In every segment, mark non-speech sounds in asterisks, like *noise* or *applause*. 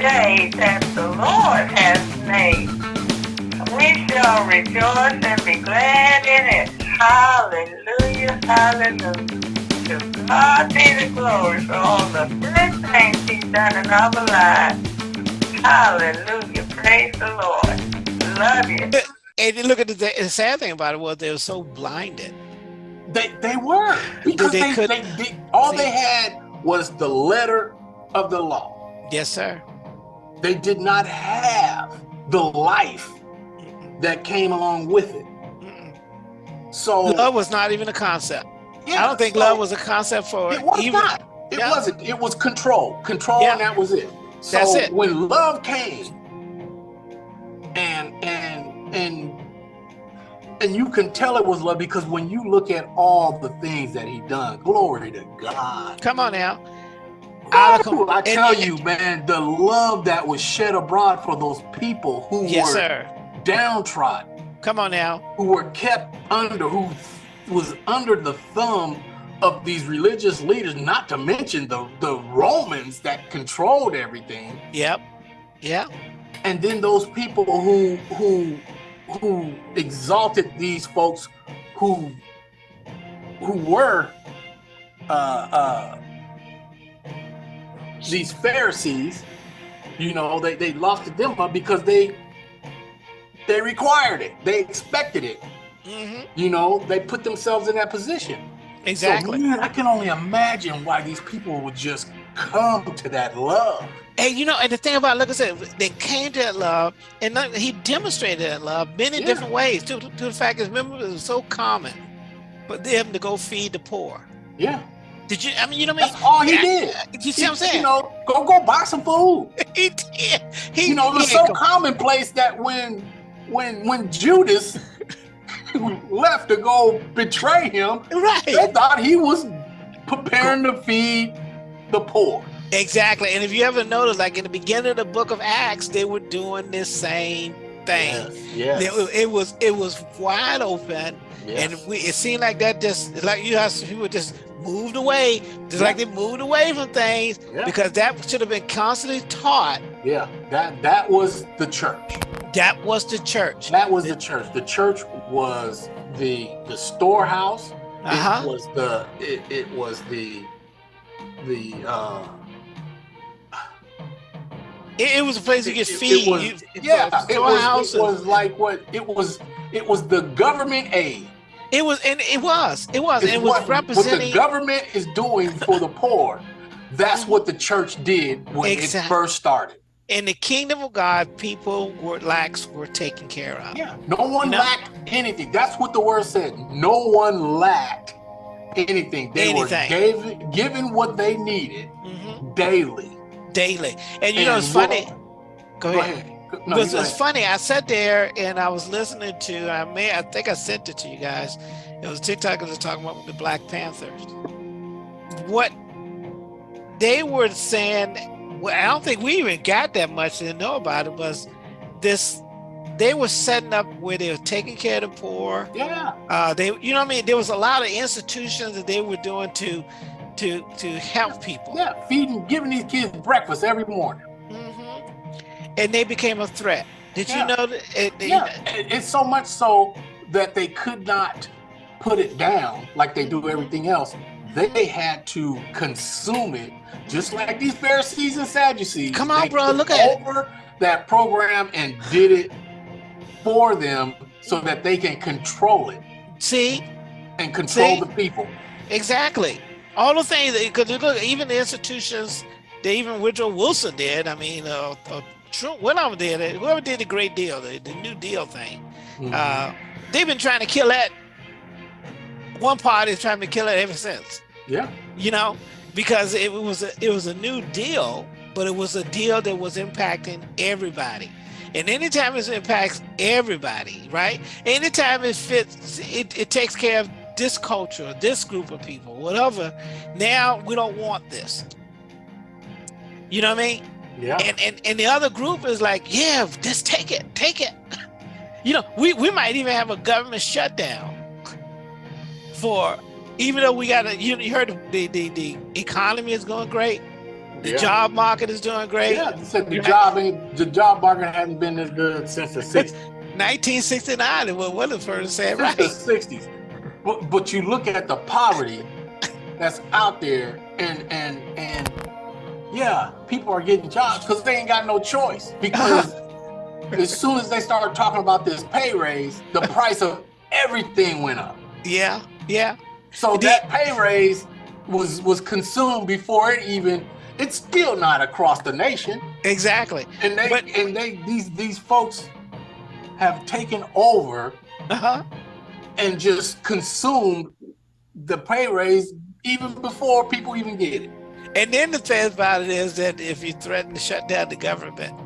day that the Lord has made. We shall rejoice and be glad in it. Hallelujah, hallelujah. To God be the glory for all the good things he's done in our lives. Hallelujah, praise the Lord. Love you. And look at the, the sad thing about it was they were so blinded. They they were because They they, could- they, they all see. they had was the letter of the law. Yes, sir. They did not have the life that came along with it. So Love was not even a concept. yeah, I don't think so love was a concept for It was even. not. It Yeah. wasn't. It was control. Control, Yeah. and that was it. So That's it. when love came, and and and and you can tell it was love because when you look at all the things that he done, glory to God. Come on now. Out of com- Ooh, I and- tell you, man, the love that was shed abroad for those people who Yes, were sir. downtrodden, Come on now. who were kept under, who was under the thumb of these religious leaders, not to mention the, the Romans that controlled everything. Yep. Yep. And then those people who who who exalted these folks who who were uh uh these Pharisees, you know, they, they lofted them up because they they required it, they expected it. hmm You know, they put themselves in that position. Exactly. So, man, I can only imagine why these people would just come to that love. And you know, and the thing about, like I said, they came to that love, and not- he demonstrated that love many Yeah. different ways. To, to the fact is, remember, it was so common for them to go feed the poor. Yeah, Did you? I mean, you know what I mean? that's all he did. You see what I'm saying? You know, go go buy some food. *laughs* he did. He, You know, it was so commonplace that when when when Judas *laughs* left to go betray him, right? they thought he was preparing to feed the poor. Exactly. And if you ever notice, like in the beginning of the book of Acts, they were doing this same thing. yes, It, it was it was wide open, and we, it seemed like that just like you have people just moved away, just like they moved away from things Yeah. because that should have been constantly taught. yeah, that that was the church. That was the church. That was the church. The church was the the storehouse. Uh huh. It was the it, it was the the uh It, it was a place you get it- it feed. was- You- yeah, a it was, it was like what it was. It was the government aid. It was, and it was, it was, and it was what, what the government is doing for the poor. That's what the church did when Exact- it first started. in the kingdom of God, people were lacks were taken care of. Yeah, no one You know? lacked anything. That's what the word said. No one lacked anything. They Anything. were gave, given what they needed Mhm. daily. Daily, and you know it's what- funny. Go Go ahead. ahead. No, it's funny. I sat there and I was listening to. I may. I think I sent it to you guys. It was TikTok was talking about the Black Panthers. What they were saying. Well, I don't think we even got that much to know about it. Was this? They were setting up where they were taking care of the poor. Yeah, Uh, they, you know, what I mean, there was a lot of institutions that they were doing to, to, to help people. yeah, feeding, giving these kids breakfast every morning. Mm -hmm. And they became a threat. Did Yeah. you know that? It, they- Yeah, it's so much so that they could not put it down like they do everything else. They had to consume it, just like these Pharisees and Sadducees. Come on, They bro, look at it. over that program and did it for them so that they can control it See, and control See? the people. exactly. All the things because look, even the institutions, they even Woodrow Wilson did. I mean, uh, uh, Trump, whatever did it, whoever did the Great Deal, the, the New Deal thing. Mhm. Uh, they've been trying to kill that. One party is trying to kill it ever since. yeah, you know, because it was a, it was a new deal, but it was a deal that was impacting everybody. And anytime it impacts everybody, right? Anytime it fits, it, it takes care of this culture, this group of people, whatever. Now we don't want this. You know what I mean? yeah, And and and the other group is like, yeah, just take it, take it. *laughs* You know, we, we might even have a government shutdown for even though we got a you, you heard the, the the economy is going great. The Yeah. job market is doing great. Yeah, said the job the job market hasn't been as good since the *laughs* 60s. 1969 is what Williford said, Since right? the 60s. But, but you look at the poverty that's out there and and and yeah, people are getting jobs because they ain't got no choice. *laughs* Because as soon as they started talking about this pay raise, the price of everything went up. Yeah, yeah. So Did- that pay raise was was consumed before it even it's still not across the nation. Exactly. And they But- and they these these folks have taken over Uh-huh. And just consumed the pay raise even before people even get it. And then the thing about it is that if you threaten to shut down the government,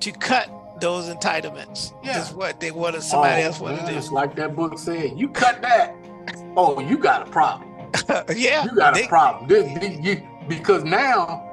to cut those entitlements Yeah. is what they wanted somebody Oh, else wanted man, to It's like that book said. You cut that. Oh, you got a problem. *laughs* yeah. You got they- a problem. This, this- you- because now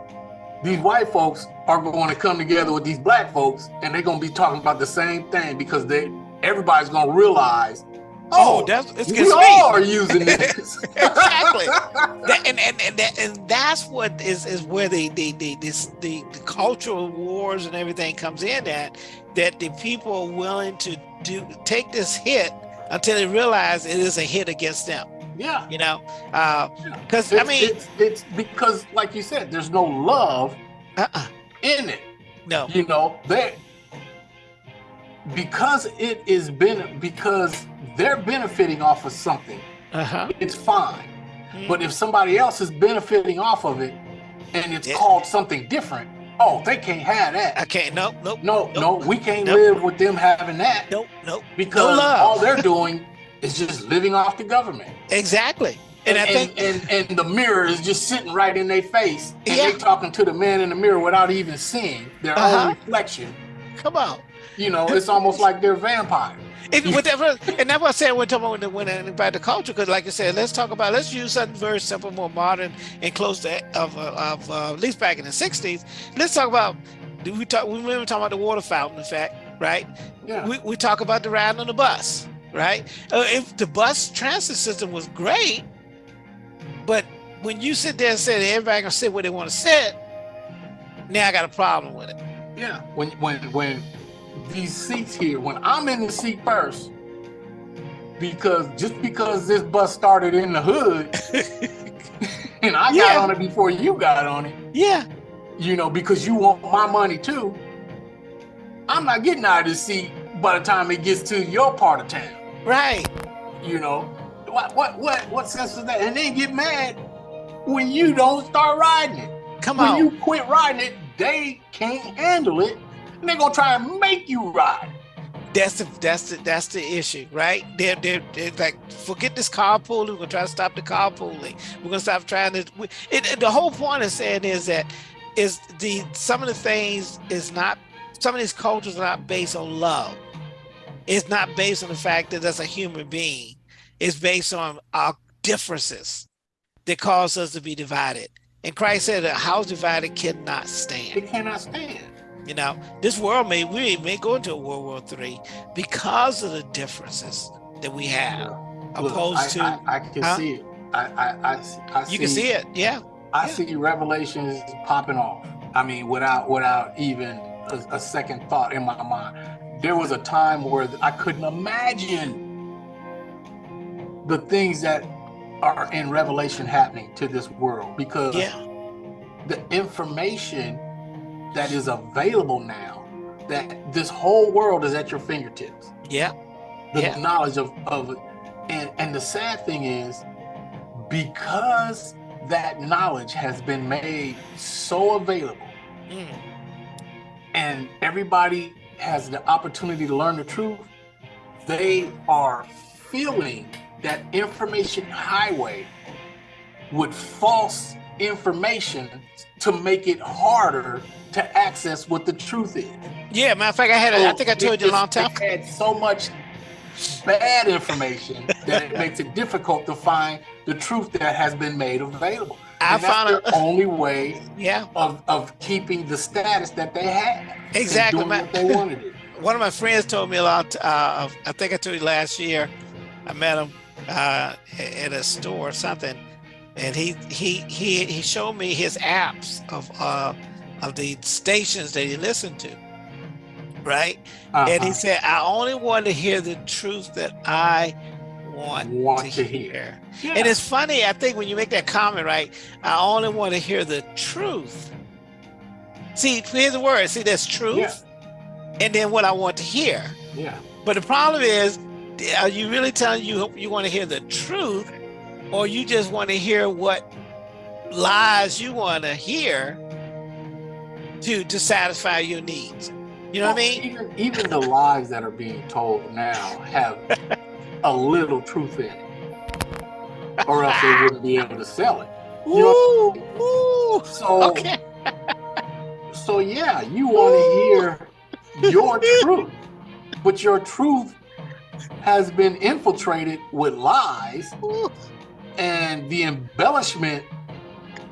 these white folks are going to come together with these black folks, and they're going to be talking about the same thing because they everybody's going to realize. Oh, Oh, that's it's we me. are using *laughs* this. Exactly. That- and and and, that, and that's what is is where the the the this the, the cultural wars and everything comes in at that the people are willing to do take this hit until they realize it is a hit against them yeah. you know uh because i mean it's, it's because, like you said, there's no love uh-uh, in it. no You know, that because it is been because they're benefiting off of something. uh-huh It's fine. But if somebody else is benefiting off of it and it's Yeah. called something different, oh, they can't have that. i can't nope nope No, no, we can't Nope. live with them having that nope nope because love. all they're *laughs* doing is just living off the government. exactly and, i think and, and, the mirror is just sitting right in their face and Yeah. they talking to the man in the mirror without even seeing their Uh-huh. own reflection. come on You know, it's almost like they're vampires. If, whatever, and that's what I said when talking about when, when about the culture, because like I said, let's talk about let's use something very simple, more modern, and close to of uh, of uh, at least back in the '60s. Let's talk about we talk we remember talking about the water fountain effect, right? Yeah. We we talk about the ride on the bus, right? Uh, if the bus transit system was great, but when you sit there and say everybody gonna sit where they want to sit, now I got a problem with it. Yeah. When when when these seats here, when I'm in the seat first, because just because this bus started in the hood *laughs* and I got on it before you got on it, Yeah, you know, because you want my money too, I'm not getting out of this seat by the time it gets to your part of town. right. You know, what what what what sense is that? And then get mad when you don't start riding it. Come when on. When you quit riding it, they can't handle it, and they're gonna try and make you ride. That's the that's the that's the issue, right? They're they're, they're like forget this carpooling. We're gonna try to stop the carpooling. We're gonna stop trying to. we- It, it- the whole point of saying is that is the some of the things is not some of these cultures are not based on love. It's not based on the fact that that's a human being. It's based on our differences that cause us to be divided. And Christ said, "A house divided cannot stand." They cannot stand. You know, this world may we may go into a World War Three because of the differences that we have, Look, opposed I, to I, I can Huh? see it. I I, I, I see- you can see it. Yeah, I yeah. see revelations popping off. I mean, without without even a, a second thought in my mind. There was a time where I couldn't imagine the things that are in Revelation happening to this world because yeah, the information that is available now, that this whole world is at your fingertips. yeah, The Yeah. knowledge of of and and the sad thing is because that knowledge has been made so available mm, and everybody has the opportunity to learn the truth, they are feeling that information highway with false information to make it harder to access what the truth is. yeah. Matter of fact, I had. A, I think I So told you a long time. It had so much bad information that it makes it difficult to find the truth that has been made available. I And that's found the a- *laughs* only way Yeah, of, of keeping the status that they had. Exactly, what they want to do. one of my friends told me a lot. Uh, I think I told you last year. I met him uh, at a store or something, and he he he he showed me his apps of uh of the stations that he listened to, right? And he Uh-huh. said, I only want to hear the truth that I want, Want to, to hear. hear. Yeah. And it's funny, I think when you make that comment, right? I only want to hear the truth. See, here's the word. See, that's truth, Yeah. and then what I want to hear. yeah. But the problem is, are you really telling you you want to hear the truth, or you just want to hear what lies you want to hear to to satisfy your needs? You know what I mean? Even, even the lies that are being told now have a little truth in it, or else they wouldn't be able to sell it. Ooh, ooh. So, Okay. so yeah, you want to hear your *laughs* truth, but your truth has been infiltrated with lies, Ooh. And the embellishment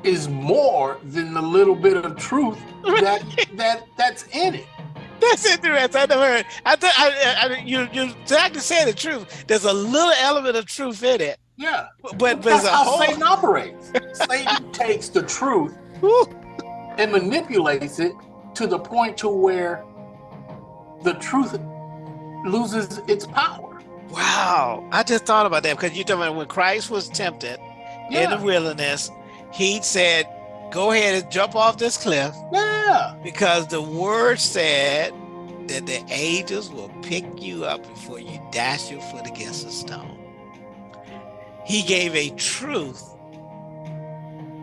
is more than the little bit of truth that *laughs* that that's in it. That's interesting. I never heard. I thought I, I, you you exactly saying the truth. There's a little element of truth in it, Yeah. but but That's there's a how whole. Satan operates. Satan *laughs* takes the truth and manipulates it to the point to where the truth loses its power. Wow, I just thought about that because you're talking about when Christ was tempted in the wilderness, he said, "Go ahead and jump off this cliff." yeah, because the word said that the angels will pick you up before you dash your foot against a stone. He gave a truth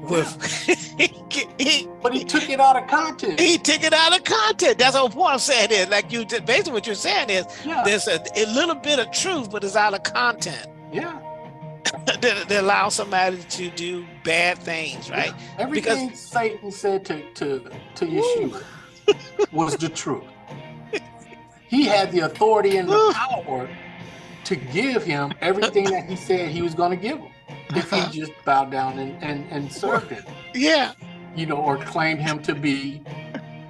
with *laughs* he, but he took it out of context. he took it out of context. That's the whole point I'm saying is like you basically what you're saying is Yeah, there's a, a little bit of truth, but it's out of content yeah. *laughs* that, that allows somebody to do bad things, right? Everything Satan said to to to Yeshua *laughs* was the truth. He had the authority and the power to give him everything that he said he was going to give him if he *laughs* just bowed down and, and, and served him. Yeah. you know, or claimed him to be,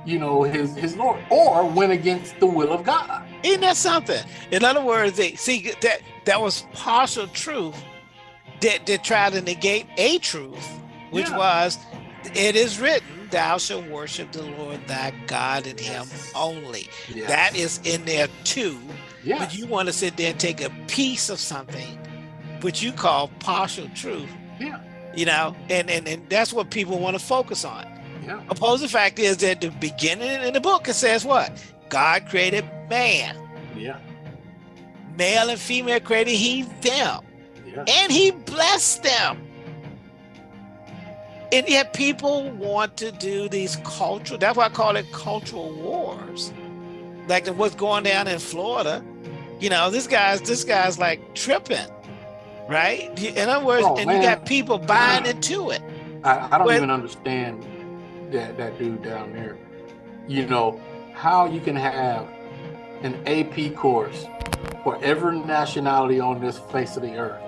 you know, his his Lord, or went against the will of God. Isn't that something? In other words, they see that that was partial truth that, that tried to negate a truth, which Yeah. was, it is written, thou shalt worship the Lord thy God and him only. Yeah. That is in there too. yeah. But you want to sit there and take a piece of something, which you call partial truth, yeah. you know, and, and, and that's what people want to focus on. Yeah. Opposing fact is that the beginning in the book, it says what? God created man. Yeah. male and female created he them Yeah. and he blessed them and yet people want to do these cultural that's why i call it cultural wars like what's going down in florida you know this guy's this guy's like tripping right in other words Oh, and man. you got people buying into it I, I don't Well- even understand that that dude down there. You know how you can have an AP course for every nationality on this face of the earth,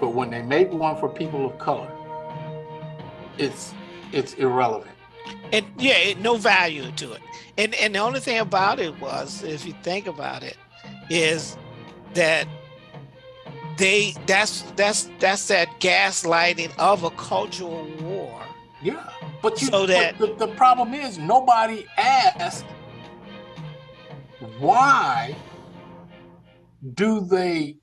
but when they make one for people of color, it's it's irrelevant. and yeah it, no value to it and and the only thing about it was if you think about it is that they that's that's that's that gaslighting of a cultural war Yeah, but you. So that- the, the problem is nobody asked why do they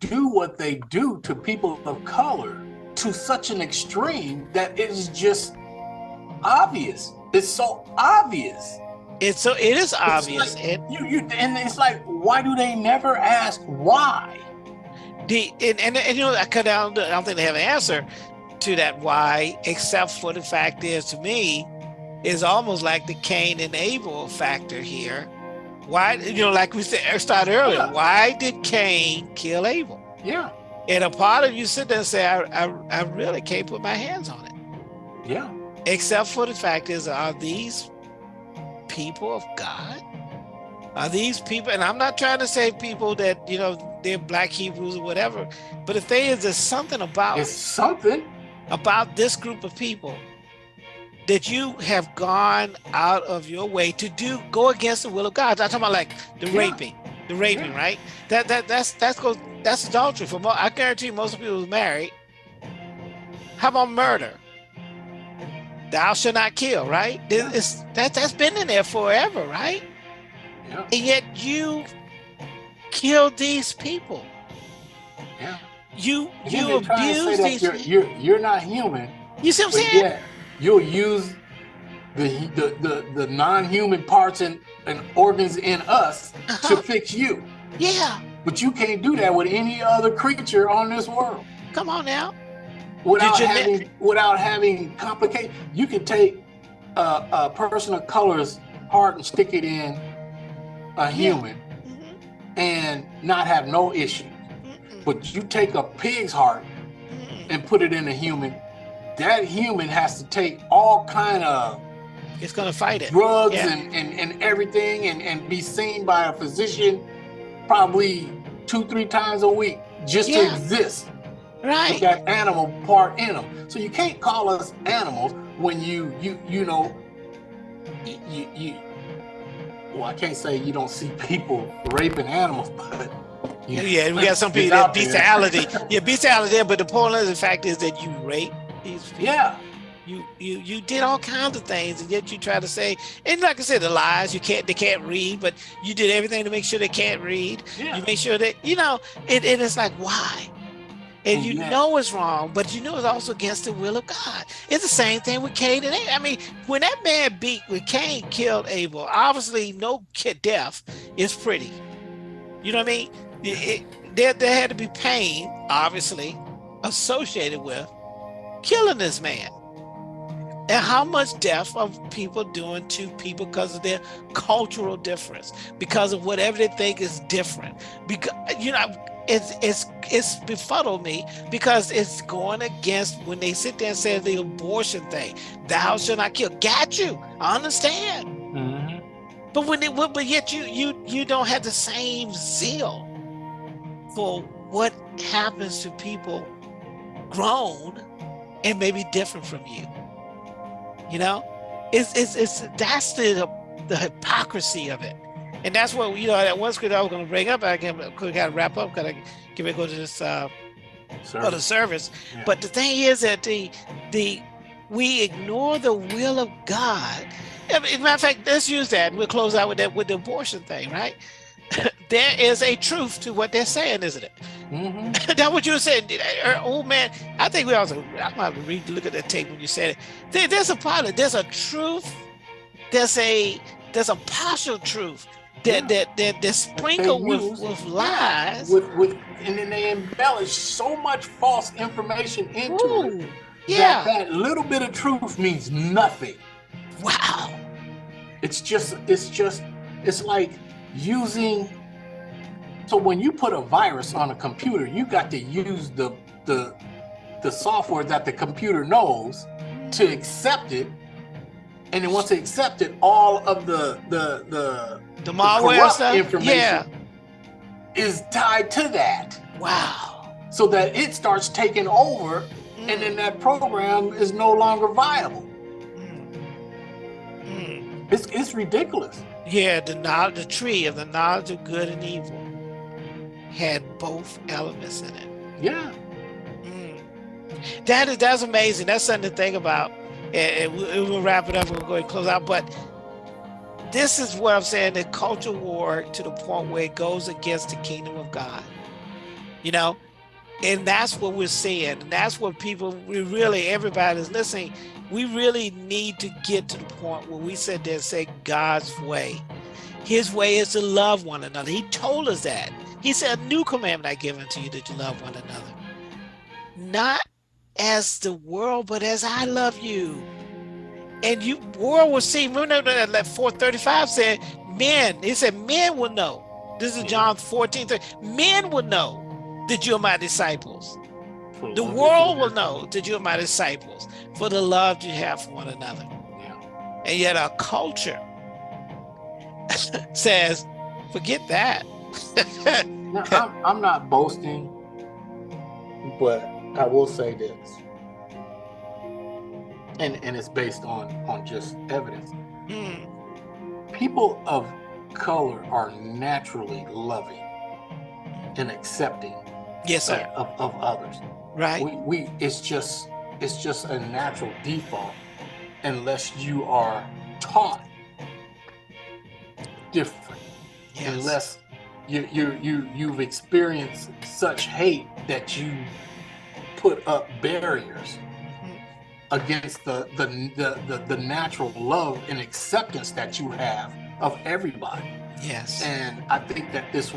do what they do to people of color to such an extreme that it is just obvious. It's so obvious. it's so it is obvious like- and You you and it's like why do they never ask why? The and, and, and you know i could I don't, I don't think they have an answer to that why except for the fact is to me is almost like the cain and abel factor here why you know like we said started earlier Yeah. why did cain kill abel Yeah, And a part of you sit there and say, I, I, I really can't put my hands on it. yeah, Except for the fact is, are these people of God? Are these people, and I'm not trying to say people that, you know, they're black Hebrews or whatever, but the thing is, there's something about it's something. about this group of people that you have gone out of your way to do go against the will of God. I'm talking about like the Yeah. raping, the raping, Yeah. right? That that that's that's goes that's adultery. For I guarantee most people who's married How about murder? Thou shalt not kill, right? Yeah. It's, that, that's been in there forever, right? And yet you killed these people. yeah. You you they try and say abuse these you're, you're you're not human, You see what I'm saying? you'll use the the the, the non-human parts and, and organs in us to Uh-huh. fix you. Yeah. But you can't do that with any other creature on this world Come on now. without you having without having complicated. You can take a, a person of color's heart and stick it in a human Mhm, and not have no issue. But you take a pig's heart and put it in a human, that human has to take all kind of It's gonna fight it. drugs Yeah. and, and, and everything and, and be seen by a physician probably two, three times a week just to exist. Right. with that animal part in them. So you can't call us animals when you you you know you, you well I can't say you don't see people raping animals, *laughs* but you- Yeah, we got some *laughs* people that bestiality. *laughs* Yeah, bestiality there, but the point of the fact is that you rape these people. Yeah, You you you did all kinds of things, and yet you try to say, and like I said, the lies. You can't they can't read, but you did everything to make sure they can't read. yeah. You make sure that you know it. And it's like why? And you know it's wrong, but you know it's also against the will of God. It's the same thing with Cain and Abel. I mean, when that man beat, when Cain killed Abel, obviously no death is pretty. You know what I mean? It, it- there, there had to be pain, obviously, associated with killing this man. And how much death are people doing to people because of their cultural difference, because of whatever they think is different? Because you know, it's it's it's befuddled me because it's going against when they sit there and say the abortion thing. Thou shalt not kill. Got you. I understand. Mhm. But when it but yet you you you don't have the same zeal for what happens to people grown and maybe different from you. You know? It's it's it's that's the the hypocrisy of it. And that's what you know that one scripture I was gonna bring up. I can could gotta wrap up because I can we go to this uh Sir. other service. Yeah. But the thing is that the the we ignore the will of God. As a matter of fact, let's use that. We'll close out with that with the abortion thing, right? *laughs* there is a truth to what they're saying, isn't it? *laughs* Mhm. That's what you were saying, uh, old man. I think we also. I might read, look at that tape when you said it. There, there's a pilot. There's a truth. There's a there's a partial truth that that that they're sprinkled with with lies. with with and then they embellish so much false information into it yeah. that that little bit of truth means nothing. Wow. It's just it's just it's like using so when you put a virus on a computer, you got to use the the the software that the computer knows to mm-hmm. accept it. And then once they accept it, all of the the the The malware stuff. information Yeah. is tied to that. Wow. So that it starts taking over and then that program is no longer viable. Mm. Mm. It's it's ridiculous. Yeah, the knowledge, the tree of the knowledge of good and evil had both elements in it. Yeah. Mm. That is that's amazing. That's something to think about. And, and we'll, we'll wrap it up. We'll go ahead and close out. But this is what I'm saying: the culture war to the point where it goes against the kingdom of God. You know, and that's what we're seeing. And that's what people we really everybody's listening. We really need to get to the point where we sit there and say God's way. His way is to love one another. He told us that. He said, A new commandment I give unto you that you love one another. Not as the world, but as I love you. And you world will see. Remember that that 435 said, men, he said, men will know. This is John 14, 30. Men will know that you're my disciples. The world will know that you're my disciples for the love you have for one another. Yeah. And yet our culture *laughs* says, forget that. Now, I'm, I'm not boasting, but I will say this, and and it's based on on just evidence. Mm, People of color are naturally loving and accepting yes, sir. of, of, others. Right? We, we it's just it's just a natural default unless you are taught different Yes. unless you you you you've experienced such hate that you put up barriers. Against the the the the, the natural love and acceptance that you have of everybody Yes. and i think that this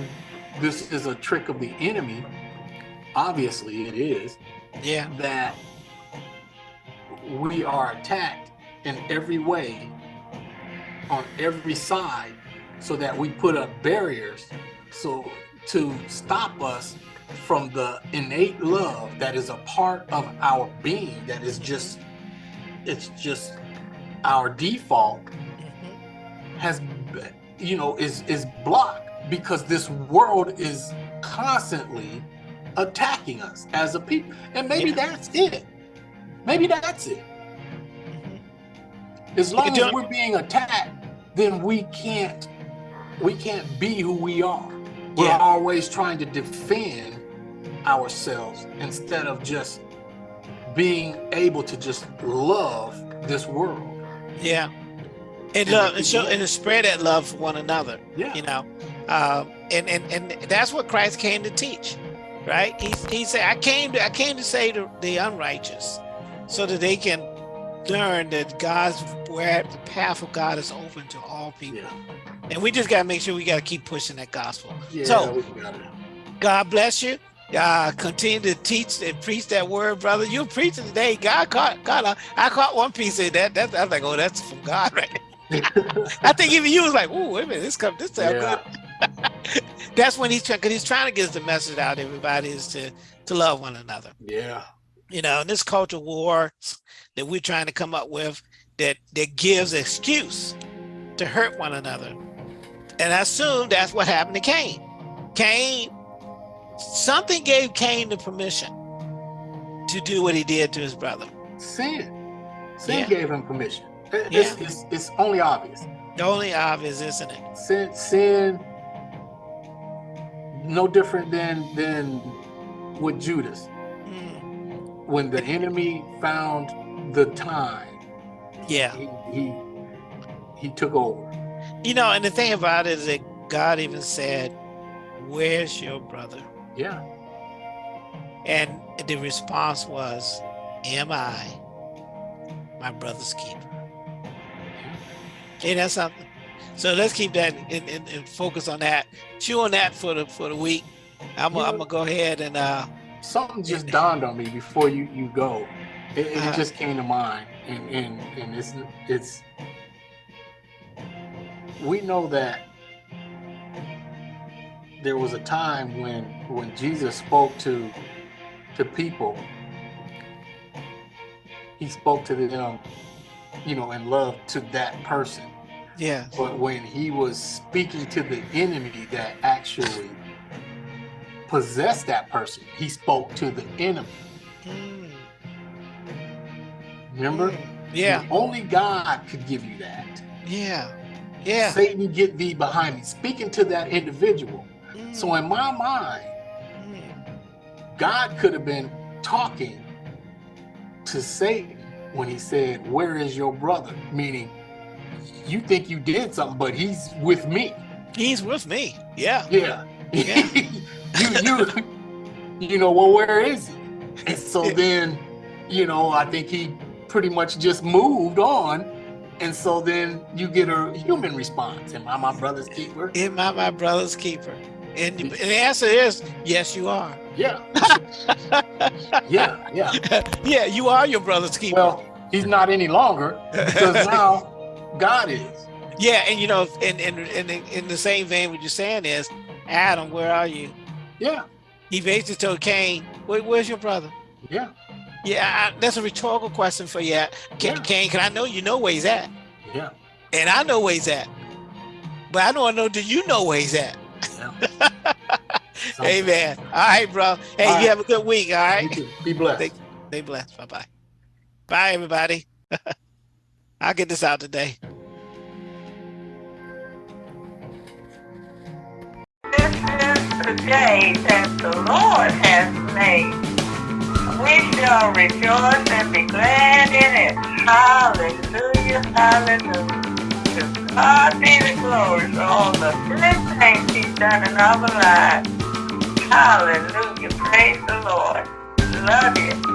this is a trick of the enemy obviously it is Yeah. that we are attacked in every way on every side so that we put up barriers so to stop us from the innate love that is a part of our being that is just it's just our default Mhm. has you know is is blocked because this world is constantly attacking us as a people and maybe Yeah. that's it maybe that's it Mhm. as long as we're being attacked then we can't we can't be who we are we're Yeah. always trying to defend ourselves instead of just being able to just love this world. Yeah. And And love and show and to spread that love for one another. yeah. you know. Um, and and and that's what christ came to teach right? He, he said i came to i came to say to the unrighteous so that they can learn that god's where the path of god is open to all people. Yeah, and we just got to make sure we got to keep pushing that gospel. Yeah So- we got it. god bless you uh, continue to teach and preach that word, brother. You're preaching today. God caught, God, I, I caught one piece of that. That's, I was like, oh, that's from God, right? *laughs* I think even you was like, oh, wait a minute, this come, this sound Yeah. good. *laughs* That's when he's trying, because he's trying to get the message out. Everybody is to to love one another. yeah You know, in this culture war that we're trying to come up with that that gives excuse to hurt one another. And I assume that's what happened to Cain. Cain, something gave Cain the permission to do what he did to his brother. sin sin Yeah. gave him permission It- it's, it's, it's only obvious The only obvious, isn't it? sin sin no different than than with judas Mm, when the enemy found the time yeah. he he, he took over You know, and the thing about it is that God even said, Where's your brother? Yeah And the response was, Am I my brother's keeper? Okay, that's something. So let's keep that and, and, and focus on that. Chew on that for the for the week. I'm gonna, I'm go ahead and uh something just dawned on me before you you go it, it Uh-huh. just came to mind and and and it's it's we know that there was a time when when jesus spoke to to people he spoke to them you know in love to that person yeah. but when he was speaking to the enemy that actually possessed that person, he spoke to the enemy. Mm, Remember? mm, Yeah, Only God could give you that. yeah, yeah. Satan, get thee behind me. Speaking to that individual. Mm, So in my mind, mm, God could have been talking to Satan when he said, Where is your brother? Meaning, you think you did something, but he's with me. He's with me. Yeah. Yeah. Yeah. *laughs* you you you know, well, where is he? And so then, you know, I think he pretty much just moved on. And so then you get a human response. Am I my brother's keeper? Am I my brother's keeper? And the, and the answer is yes, you are. Yeah. *laughs* yeah, yeah. *laughs* yeah, you are your brother's keeper. Well, he's not any longer because *laughs* now God is. yeah, and you know, in in in, in the same vein, what you're saying is, Adam, where are you? Yeah, He basically told Cain, Where, "Where's your brother?" yeah, Yeah, I, that's a rhetorical question for you, Cain. Yeah. Cain, Can I know you know where he's at? yeah. And I know where he's at, but I don't know. Do you know where he's at? *laughs* yeah. Amen. All right, bro. Hey, All you right. have a good week. All right. You too. Be blessed. Thank- Stay blessed. Bye bye. Bye, everybody. *laughs* I'll get this out today. This is the day that the Lord has made. we shall rejoice and be glad in it. Hallelujah, hallelujah. God be the glory for all the good things he's done in our lives. Hallelujah, praise the Lord. Love you.